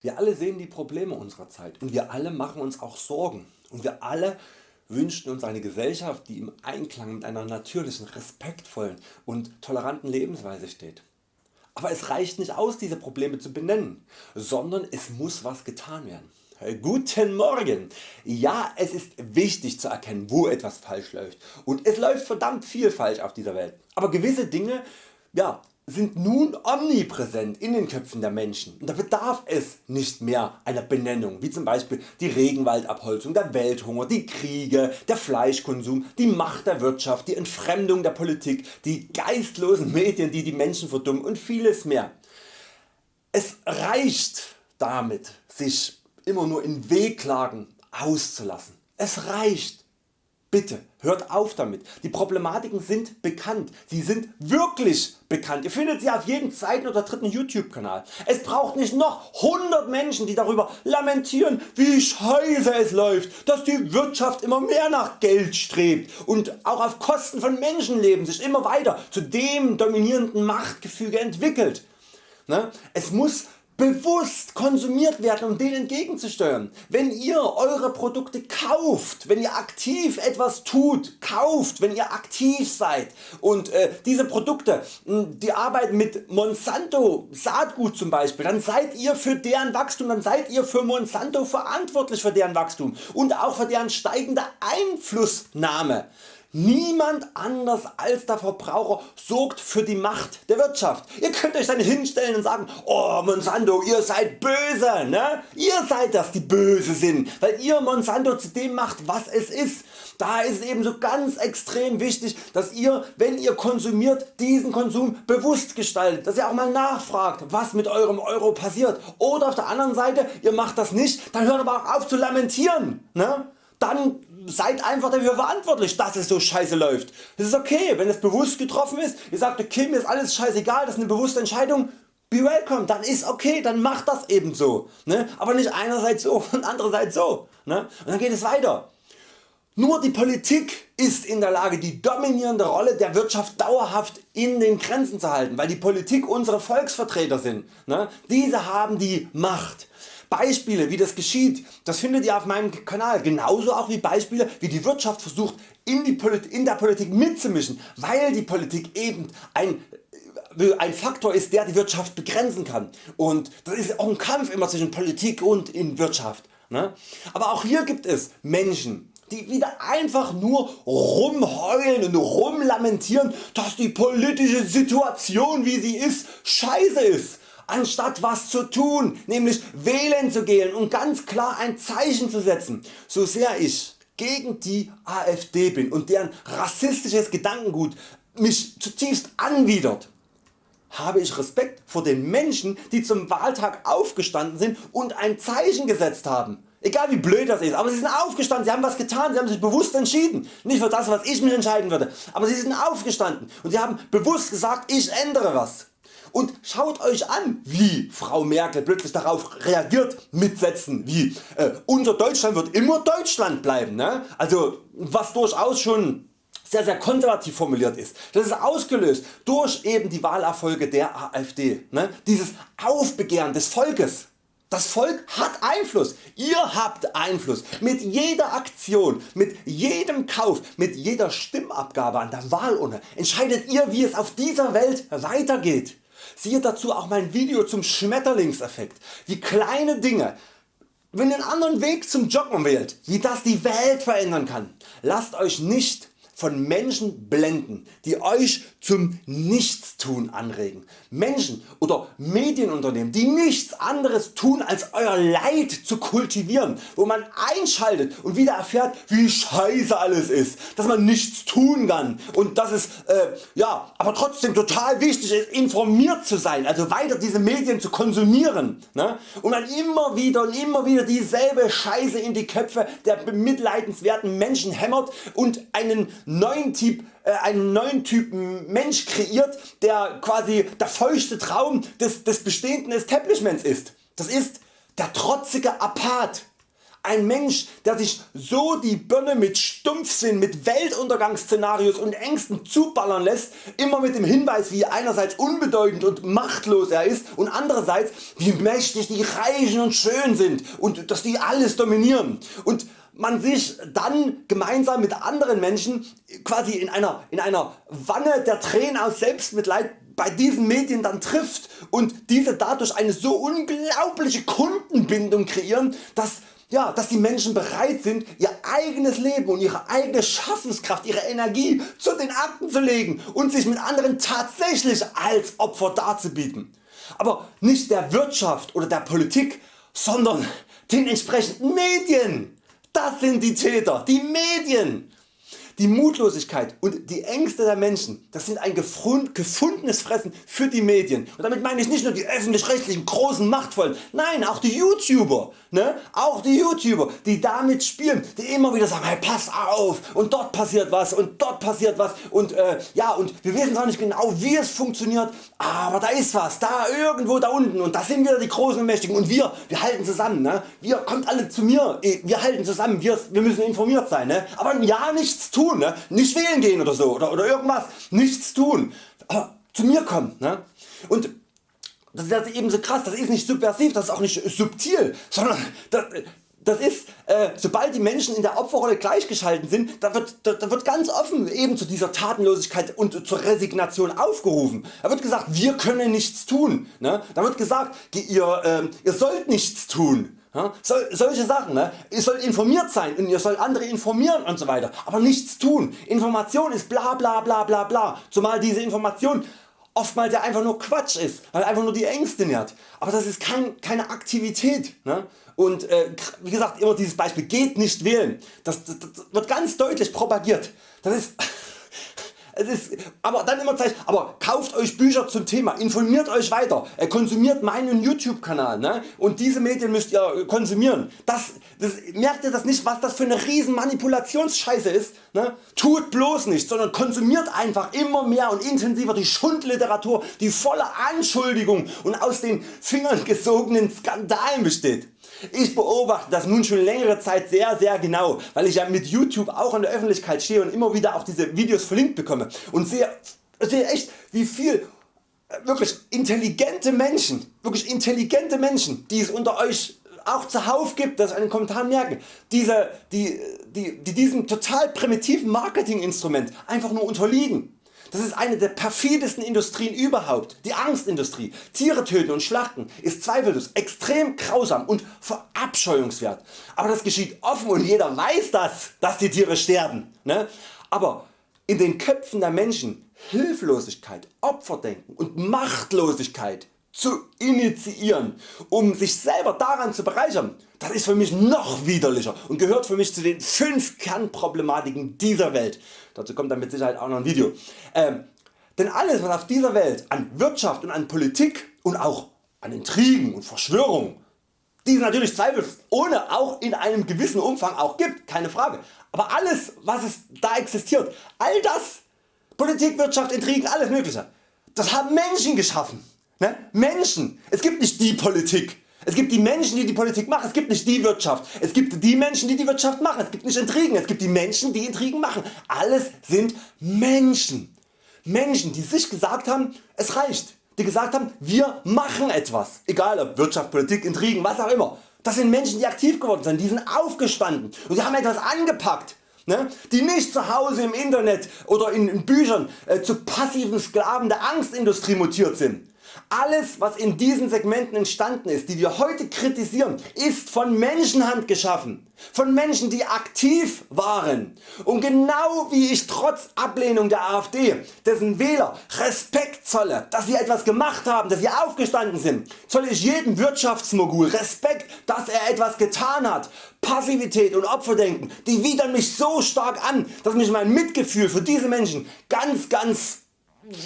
Wir alle sehen die Probleme unserer Zeit und wir alle machen uns auch Sorgen und wir alle wünschen uns eine Gesellschaft die im Einklang mit einer natürlichen, respektvollen und toleranten Lebensweise steht. Aber es reicht nicht aus diese Probleme zu benennen, sondern es muss was getan werden. Guten Morgen! Ja es ist wichtig zu erkennen wo etwas falsch läuft und es läuft verdammt viel falsch auf dieser Welt. Aber gewisse Dinge ja, sind nun omnipräsent in den Köpfen der Menschen und da bedarf es nicht mehr einer Benennung wie zum Beispiel die Regenwaldabholzung, der Welthunger, die Kriege, der Fleischkonsum, die Macht der Wirtschaft, die Entfremdung der Politik, die geistlosen Medien die die Menschen verdummen und vieles mehr. Es reicht damit sich immer nur in Wehklagen auszulassen. Es reicht Bitte hört auf damit. Die Problematiken sind bekannt. Sie sind wirklich bekannt. Ihr findet sie auf jedem zweiten oder dritten YouTube Kanal. Es braucht nicht noch 100 Menschen die darüber lamentieren wie scheiße es läuft, dass die Wirtschaft immer mehr nach Geld strebt und auch auf Kosten von Menschenleben sich immer weiter zu dem dominierenden Machtgefüge entwickelt. Ne? Es muss bewusst konsumiert werden um denen entgegenzusteuern. Wenn ihr Eure Produkte kauft, wenn ihr aktiv etwas tut, kauft, wenn ihr aktiv seid und äh, diese Produkte die arbeiten mit Monsanto Saatgut zum Beispiel, dann seid ihr für deren Wachstum, dann seid ihr für Monsanto verantwortlich für deren Wachstum und auch für deren steigende Einflussnahme. Niemand anders als der Verbraucher sorgt für die Macht der Wirtschaft. Ihr könnt Euch dann hinstellen und sagen, oh Monsanto ihr seid böse, ne? ihr seid das die böse sind, weil ihr Monsanto zu dem macht was es ist. Da ist es eben so ganz extrem wichtig dass ihr wenn ihr konsumiert diesen Konsum bewusst gestaltet, dass ihr auch mal nachfragt was mit eurem Euro passiert oder auf der anderen Seite ihr macht das nicht, dann hört aber auch auf zu lamentieren. Ne? Dann seid einfach dafür verantwortlich dass es so scheiße läuft. Das ist okay wenn es bewusst getroffen ist, ihr sagt okay mir ist alles scheißegal, das ist eine bewusste Entscheidung, be welcome, dann ist okay, dann macht das eben so. Ne? Aber nicht einerseits so und andererseits so. Ne? Und dann geht es weiter. Nur die Politik ist in der Lage die dominierende Rolle der Wirtschaft dauerhaft in den Grenzen zu halten, weil die Politik unsere Volksvertreter sind. Ne? Diese haben die Macht. Beispiele wie das geschieht, das findet ihr auf meinem Kanal, genauso auch wie Beispiele wie die Wirtschaft versucht in, die in der Politik mitzumischen, weil die Politik eben ein äh, ein Faktor ist der die Wirtschaft begrenzen kann und das ist auch ein Kampf immer zwischen Politik und in Wirtschaft. Ne? Aber auch hier gibt es Menschen die wieder einfach nur rumheulen und rumlamentieren dass die politische Situation wie sie ist scheiße ist anstatt was zu tun, nämlich wählen zu gehen und ganz klar ein Zeichen zu setzen. So sehr ich gegen die AfD bin und deren rassistisches Gedankengut mich zutiefst anwidert, habe ich Respekt vor den Menschen die zum Wahltag aufgestanden sind und ein Zeichen gesetzt haben. Egal wie blöd das ist, aber sie sind aufgestanden, sie haben was getan, sie haben sich bewusst entschieden. Nicht für das was ich mich entscheiden würde, aber sie sind aufgestanden und sie haben bewusst gesagt ich ändere was. Und schaut Euch an wie Frau Merkel plötzlich darauf reagiert mit Sätzen wie äh, unser Deutschland wird immer Deutschland bleiben. Ne? Also was durchaus schon sehr sehr konservativ formuliert ist. Das ist ausgelöst durch eben die Wahlerfolge der AfD. Ne? Dieses Aufbegehren des Volkes. Das Volk hat Einfluss, ihr habt Einfluss mit jeder Aktion, mit jedem Kauf, mit jeder Stimmabgabe an der Wahlurne entscheidet ihr wie es auf dieser Welt weitergeht. Siehe dazu auch mein Video zum Schmetterlingseffekt, wie kleine Dinge, wenn ihr einen anderen Weg zum Joggen wählt, wie das die Welt verändern kann. Lasst Euch nicht von Menschen blenden, die Euch zum Nichtstun anregen. Menschen oder Medienunternehmen die nichts anderes tun als Euer Leid zu kultivieren, wo man einschaltet und wieder erfährt wie scheiße alles ist, dass man nichts tun kann und dass es äh, ja, aber trotzdem total wichtig ist informiert zu sein, also weiter diese Medien zu konsumieren ne? und dann immer wieder und immer wieder dieselbe Scheiße in die Köpfe der bemitleidenswerten Menschen hämmert und einen neuen Typ äh, einen neuen Typen Mensch kreiert, der quasi der feuchte Traum des, des bestehenden Establishments ist. Das ist der trotzige Apath. Ein Mensch der sich so die Birne mit Stumpfsinn, mit Weltuntergangsszenarios und Ängsten zuballern lässt, immer mit dem Hinweis wie einerseits unbedeutend und machtlos er ist und andererseits wie mächtig die Reichen und schön sind und dass die alles dominieren und man sich dann gemeinsam mit anderen Menschen quasi in einer, in einer Wanne der Tränen aus Selbstmitleid bei diesen Medien dann trifft und diese dadurch eine so unglaubliche Kundenbindung kreieren, dass ja, dass die Menschen bereit sind ihr eigenes Leben und ihre eigene Schaffenskraft, ihre Energie zu den Akten zu legen und sich mit anderen tatsächlich als Opfer darzubieten. Aber nicht der Wirtschaft oder der Politik, sondern den entsprechenden Medien. Das sind die Täter, die Medien. Die Mutlosigkeit und die Ängste der Menschen das sind ein gefundenes Fressen für die Medien und damit meine ich nicht nur die öffentlich-rechtlichen großen Machtvollen, nein auch die YouTuber, ne? auch die YouTuber die damit spielen, die immer wieder sagen hey, pass auf und dort passiert was und dort passiert was und äh, ja und wir wissen zwar nicht genau wie es funktioniert, aber da ist was, da irgendwo da unten und da sind wieder die großen und Mächtigen und wir, wir halten zusammen, ne? wir kommt alle zu mir, wir halten zusammen, wir, wir müssen informiert sein, ne? aber ja nichts tun tun, ne? nicht wählen gehen oder so oder, oder irgendwas, nichts tun, aber zu mir kommen. Ne? Und das ist eben so krass, das ist nicht subversiv, das ist auch nicht subtil, sondern das, das ist, äh, sobald die Menschen in der Opferrolle gleichgeschalten sind, da wird, da, da, wird ganz offen eben zu dieser Tatenlosigkeit und zur Resignation aufgerufen. Da wird gesagt, wir können nichts tun. Ne? Da wird gesagt, ihr, äh, ihr sollt nichts tun. So, solche Sachen, ne? ihr sollt informiert sein und ihr sollt andere informieren und so weiter, aber nichts tun. Information ist bla bla bla bla bla, zumal diese Information oftmals ja einfach nur Quatsch ist, weil einfach nur die Ängste nährt. Aber das ist kein, keine Aktivität. Ne? Und äh, wie gesagt immer dieses Beispiel geht nicht wählen, das, das, das wird ganz deutlich propagiert. Das ist es ist, aber dann immer Zeit, aber kauft Euch Bücher zum Thema, informiert Euch weiter, konsumiert meinen YouTube Kanal ne? und diese Medien müsst ihr konsumieren. Das, das, merkt ihr das nicht was das für eine riesen Manipulationsscheiße ist? Ne? Tut bloß nicht, sondern konsumiert einfach immer mehr und intensiver die Schundliteratur, die voller Anschuldigungen und aus den Fingern gesogenen Skandalen besteht. Ich beobachte das nun schon längere Zeit sehr sehr genau, weil ich ja mit YouTube auch in der Öffentlichkeit stehe und immer wieder auch diese Videos verlinkt bekomme und sehe, sehe echt wie viel äh, wirklich intelligente Menschen, wirklich intelligente Menschen die es unter Euch auch zuhauf gibt, dass ich in den Kommentaren merke, diese, die, die, die diesem total primitiven Marketinginstrument einfach nur unterliegen. Das ist eine der perfidesten Industrien überhaupt. Die Angstindustrie. Tiere töten und schlachten ist zweifellos extrem grausam und verabscheuungswert. Aber das geschieht offen und jeder weiß das, dass die Tiere sterben. Ne? Aber in den Köpfen der Menschen Hilflosigkeit, Opferdenken und Machtlosigkeit zu initiieren, um sich selber daran zu bereichern, das ist für mich noch widerlicher und gehört für mich zu den 5 Kernproblematiken dieser Welt. Dazu kommt dann mit Sicherheit auch noch ein Video. Ähm, denn alles was auf dieser Welt an Wirtschaft und an Politik und auch an Intrigen und Verschwörungen, die es natürlich zweifelsohne auch in einem gewissen Umfang auch gibt, keine Frage. Aber alles was es da existiert, all das, Politik, Wirtschaft, Intrigen, alles mögliche, das haben Menschen geschaffen. Ne? Menschen. Es gibt nicht die Politik. Es gibt die Menschen die die Politik machen, es gibt nicht die Wirtschaft. Es gibt die Menschen die die Wirtschaft machen, es gibt nicht Intrigen, es gibt die Menschen die Intrigen machen. Alles sind Menschen. Menschen die sich gesagt haben es reicht. Die gesagt haben wir machen etwas. Egal ob Wirtschaft, Politik, Intrigen, was auch immer. Das sind Menschen die aktiv geworden sind, die sind aufgestanden und die haben etwas angepackt. Ne? Die nicht zu Hause im Internet oder in, Büchern äh, zu passiven Sklaven der Angstindustrie mutiert sind. Alles was in diesen Segmenten entstanden ist, die wir heute kritisieren, ist von Menschenhand geschaffen. Von Menschen die aktiv waren. Und genau wie ich trotz Ablehnung der AfD dessen Wähler Respekt zolle, dass sie etwas gemacht haben, dass sie aufgestanden sind, zolle ich jedem Wirtschaftsmogul Respekt, dass er etwas getan hat. Passivität und Opferdenken die widern mich so stark an, dass mich mein Mitgefühl für diese Menschen ganz ganz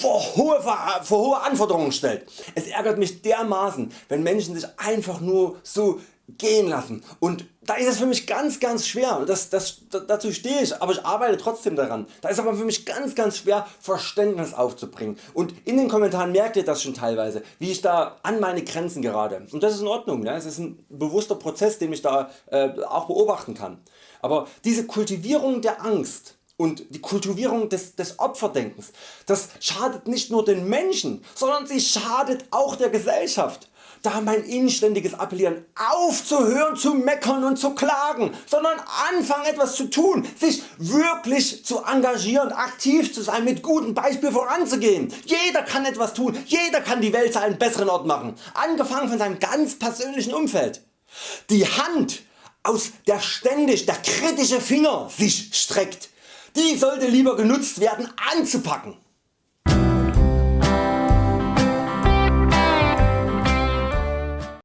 vor hohe, vor hohe Anforderungen stellt. Es ärgert mich dermaßen wenn Menschen sich einfach nur so gehen lassen und da ist es für mich ganz ganz schwer und das, das, dazu stehe ich, aber ich arbeite trotzdem daran. Da ist aber für mich ganz ganz schwer Verständnis aufzubringen und in den Kommentaren merkt ihr das schon teilweise wie ich da an meine Grenzen gerate und das ist in Ordnung, es ist ein bewusster Prozess den ich da äh, auch beobachten kann. Aber diese Kultivierung der Angst und die Kultivierung des, des Opferdenkens, das schadet nicht nur den Menschen, sondern sie schadet auch der Gesellschaft da mein inständiges Appellieren aufzuhören zu meckern und zu klagen, sondern anfangen etwas zu tun, sich wirklich zu engagieren, aktiv zu sein, mit gutem Beispiel voranzugehen. Jeder kann etwas tun, jeder kann die Welt zu einem besseren Ort machen, angefangen von seinem ganz persönlichen Umfeld. Die Hand aus der ständig der kritische Finger sich streckt, die sollte lieber genutzt werden anzupacken